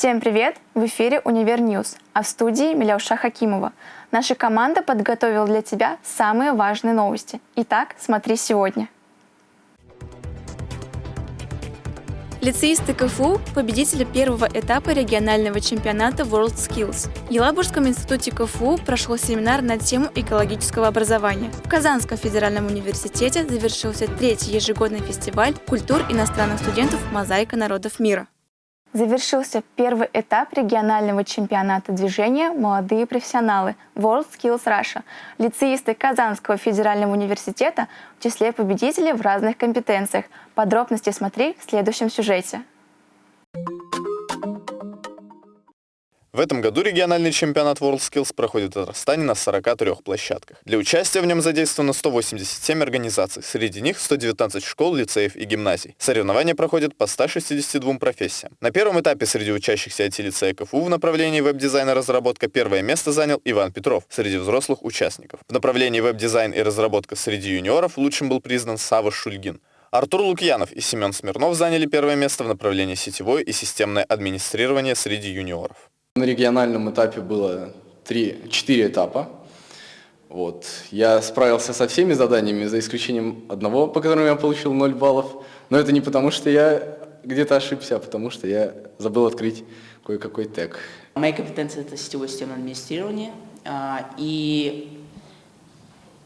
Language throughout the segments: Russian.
Всем привет! В эфире «Универ News», а в студии Миляуша Хакимова. Наша команда подготовила для тебя самые важные новости. Итак, смотри сегодня. Лицеисты КФУ – победители первого этапа регионального чемпионата World Skills. В Елабужском институте КФУ прошел семинар на тему экологического образования. В Казанском федеральном университете завершился третий ежегодный фестиваль культур иностранных студентов «Мозаика народов мира». Завершился первый этап регионального чемпионата движения «Молодые профессионалы» World Skills Russia. Лицеисты Казанского федерального университета в числе победителей в разных компетенциях. Подробности смотри в следующем сюжете. В этом году региональный чемпионат World Skills проходит в Татарстане на 43 площадках. Для участия в нем задействовано 187 организаций, среди них 119 школ, лицеев и гимназий. Соревнования проходят по 162 профессиям. На первом этапе среди учащихся IT-лицея КФУ в направлении веб-дизайн и разработка первое место занял Иван Петров среди взрослых участников. В направлении веб-дизайн и разработка среди юниоров лучшим был признан Сава Шульгин. Артур Лукьянов и Семен Смирнов заняли первое место в направлении сетевое и системное администрирование среди юниоров. На региональном этапе было 3-4 этапа. Вот. Я справился со всеми заданиями, за исключением одного, по которому я получил 0 баллов. Но это не потому, что я где-то ошибся, а потому что я забыл открыть кое-какой тег. Моя компетенция – это сетевое системное администрирование. А, и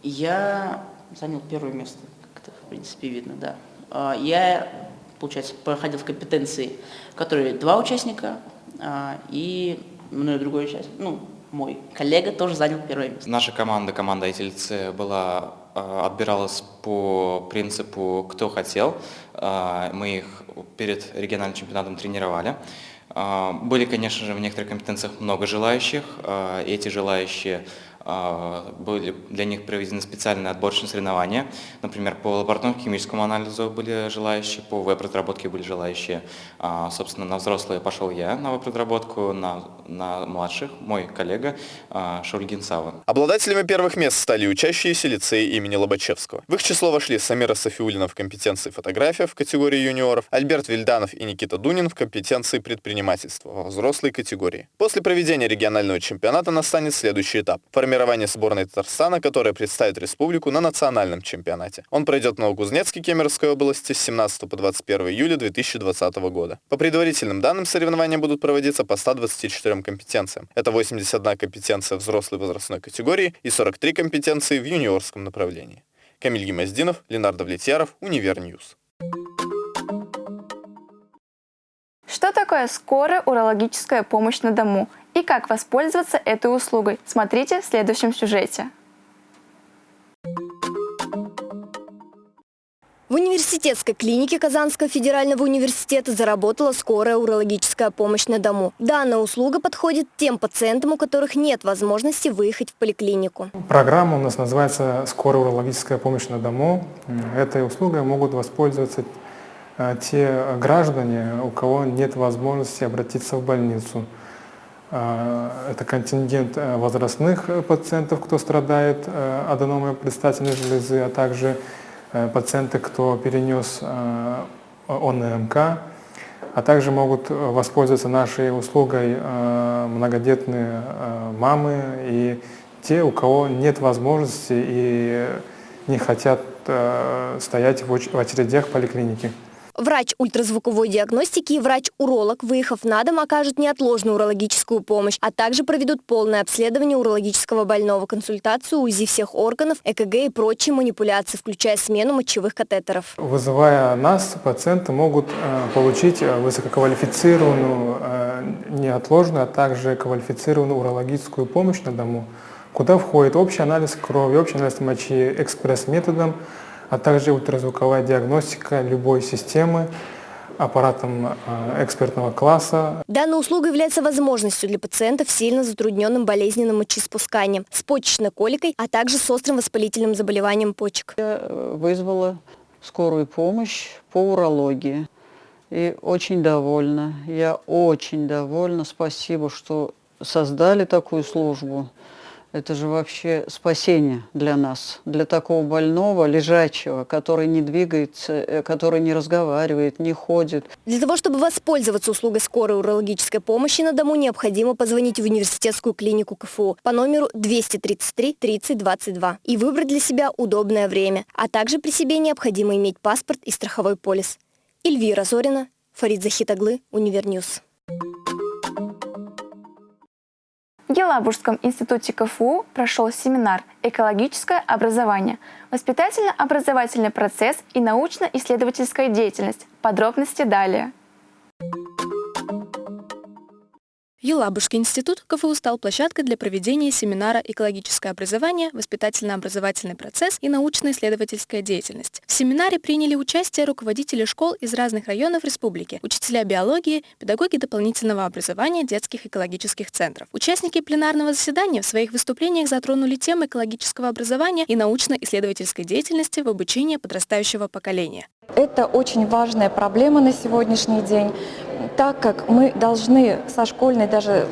я занял первое место, как это, в принципе, видно, да. А, я, получается, проходил в компетенции, которые два участника, и мной другой часть, ну, мой коллега тоже занял первое место. Наша команда, команда ITLC, была, а, отбиралась по принципу «кто хотел». А, мы их перед региональным чемпионатом тренировали. Были, конечно же, в некоторых компетенциях много желающих. Эти желающие а, были для них проведены специальные отборочные соревнования. Например, по лабораторному химическому анализу были желающие, по веб-разработке были желающие. А, собственно, на взрослые пошел я на веб-разработку, на, на младших мой коллега а, Шульгин Сава. Обладателями первых мест стали учащиеся лицеи имени Лобачевского. В их число вошли Самира Софиулина в компетенции фотография в категории юниоров, Альберт Вильданов и Никита Дунин в компетенции предпринимательства во взрослой категории. После проведения регионального чемпионата настанет следующий этап – формирование сборной Татарстана, которая представит республику на национальном чемпионате. Он пройдет в Новокузнецке Кемеровской области с 17 по 21 июля 2020 года. По предварительным данным, соревнования будут проводиться по 124 компетенциям. Это 81 компетенция взрослой возрастной категории и 43 компетенции в юниорском направлении. Камиль Гимаздинов, Ленардо Влетьяров, Универ News. Что такое скорая урологическая помощь на дому и как воспользоваться этой услугой, смотрите в следующем сюжете. В университетской клинике Казанского федерального университета заработала скорая урологическая помощь на дому. Данная услуга подходит тем пациентам, у которых нет возможности выехать в поликлинику. Программа у нас называется «Скорая урологическая помощь на дому». Этой услугой могут воспользоваться э, те граждане, у кого нет возможности обратиться в больницу. А, это контингент э, возрастных э, пациентов, кто страдает э, аденомой предстательной железы, а также пациенты, кто перенес ОНМК, а также могут воспользоваться нашей услугой многодетные мамы и те, у кого нет возможности и не хотят стоять в очередях поликлиники. Врач ультразвуковой диагностики и врач-уролог, выехав на дом, окажут неотложную урологическую помощь, а также проведут полное обследование урологического больного, консультацию, УЗИ всех органов, ЭКГ и прочие манипуляции, включая смену мочевых катетеров. Вызывая нас, пациенты могут э, получить э, высококвалифицированную, э, неотложную, а также квалифицированную урологическую помощь на дому, куда входит общий анализ крови, общий анализ мочи экспресс-методом, а также ультразвуковая диагностика любой системы аппаратом э, экспертного класса. Данная услуга является возможностью для пациентов с сильно затрудненным болезненным мочеиспусканием, с почечной коликой, а также с острым воспалительным заболеванием почек. Я э, вызвала скорую помощь по урологии и очень довольна. Я очень довольна. Спасибо, что создали такую службу. Это же вообще спасение для нас, для такого больного, лежачего, который не двигается, э, который не разговаривает, не ходит. Для того, чтобы воспользоваться услугой скорой урологической помощи на дому, необходимо позвонить в университетскую клинику КФУ по номеру 233 30 22 и выбрать для себя удобное время, а также при себе необходимо иметь паспорт и страховой полис. Эльвира Зорина, Фарид Захитаглы, Универ News. В Елабужском институте КФУ прошел семинар «Экологическое образование. Воспитательно-образовательный процесс и научно-исследовательская деятельность». Подробности далее. Елабужский институт КФУ стал площадкой для проведения семинара «Экологическое образование, воспитательно-образовательный процесс и научно-исследовательская деятельность». В семинаре приняли участие руководители школ из разных районов республики, учителя биологии, педагоги дополнительного образования детских экологических центров. Участники пленарного заседания в своих выступлениях затронули темы экологического образования и научно-исследовательской деятельности в обучении подрастающего поколения. Это очень важная проблема на сегодняшний день, так как мы должны со школьной даже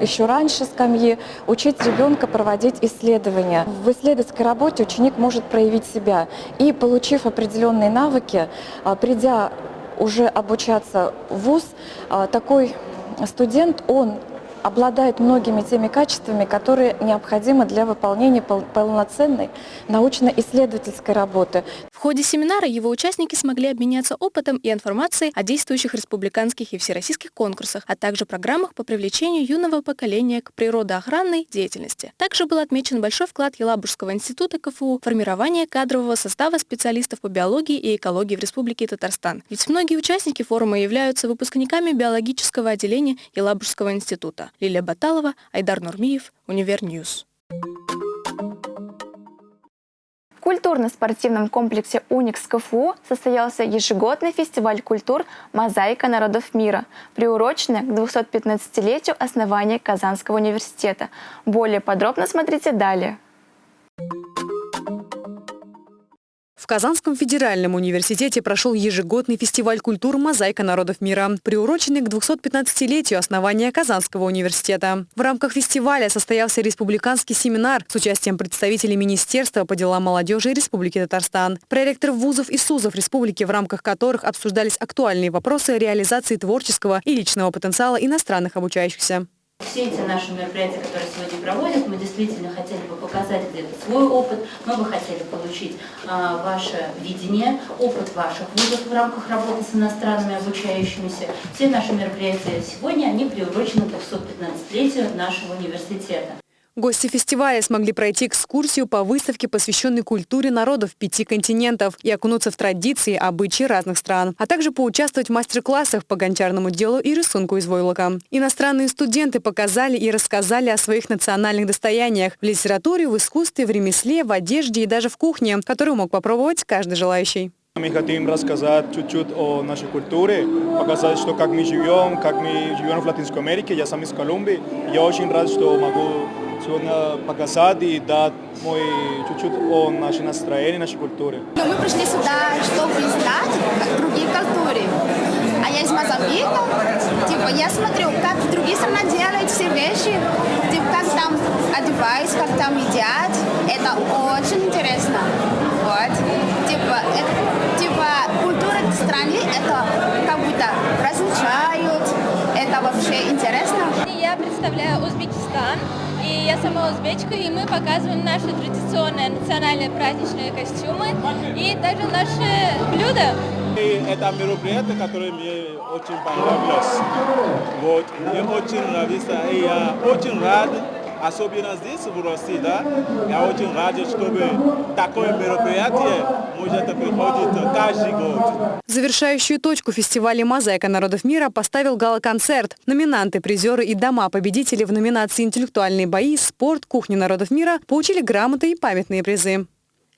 еще раньше скамьи учить ребенка проводить исследования. В исследовательской работе ученик может проявить себя и, получив определенные навыки, а, придя уже обучаться в ВУЗ, а, такой студент, он обладает многими теми качествами, которые необходимы для выполнения полноценной научно-исследовательской работы. Ходе семинара его участники смогли обменяться опытом и информацией о действующих республиканских и всероссийских конкурсах, а также программах по привлечению юного поколения к природоохранной деятельности. Также был отмечен большой вклад Елабужского института КФУ в формирование кадрового состава специалистов по биологии и экологии в Республике Татарстан. Ведь многие участники форума являются выпускниками биологического отделения Елабужского института. Лилия Баталова, Айдар Нурмиев, Univer News. В культурно-спортивном комплексе «Уникс КФУ» состоялся ежегодный фестиваль культур «Мозаика народов мира», приуроченный к 215-летию основания Казанского университета. Более подробно смотрите далее. В Казанском федеральном университете прошел ежегодный фестиваль культур «Мозаика народов мира», приуроченный к 215-летию основания Казанского университета. В рамках фестиваля состоялся республиканский семинар с участием представителей Министерства по делам молодежи Республики Татарстан, проректоров вузов и СУЗов республики, в рамках которых обсуждались актуальные вопросы реализации творческого и личного потенциала иностранных обучающихся. Все эти наши мероприятия, которые сегодня проводят, мы действительно хотели бы показать где-то свой опыт, мы бы хотели получить а, ваше видение, опыт ваших вузов в рамках работы с иностранными обучающимися. Все наши мероприятия сегодня, они приурочены к 215-летию нашего университета. Гости фестиваля смогли пройти экскурсию по выставке, посвященной культуре народов пяти континентов и окунуться в традиции, обычаи разных стран, а также поучаствовать в мастер-классах по гончарному делу и рисунку из войлока. Иностранные студенты показали и рассказали о своих национальных достояниях в литературе, в искусстве, в ремесле, в одежде и даже в кухне, которую мог попробовать каждый желающий. Мы хотим рассказать чуть-чуть о нашей культуре, показать, что как мы живем, как мы живем в Латинской Америке. Я сам из Колумбии. Я очень рад, что могу сегодня показать и дать мой чуть-чуть о нашей настроении, нашей культуре. Мы пришли сюда, чтобы знать другие культуры. А я из Мозамбика. Типа, я смотрю, как другие страны делают все вещи, типа, как там одеваются, как там едят. Это очень интересно. Вот. Типа, это, типа культура страны, это как будто различают. Это вообще интересно. Я представляю Узбекистан. И я сама узбечка, и мы показываем наши традиционные национальные праздничные костюмы и также наши блюда. И это мероприятие, которое мне очень понравилось. Вот, мне очень нравится, и я очень рад особенно здесь, в России, да, я очень рад, чтобы такое мероприятие может приходить каждый год. Завершающую точку фестиваля «Мозаика народов мира» поставил гала-концерт. Номинанты, призеры и дома победители в номинации «Интеллектуальные бои», «Спорт», «Кухня народов мира» получили грамоты и памятные призы.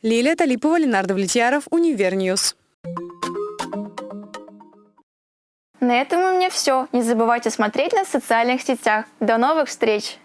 Лилия Талипова, Ленардо Влетьяров, Univer News. На этом у меня все. Не забывайте смотреть нас в социальных сетях. До новых встреч!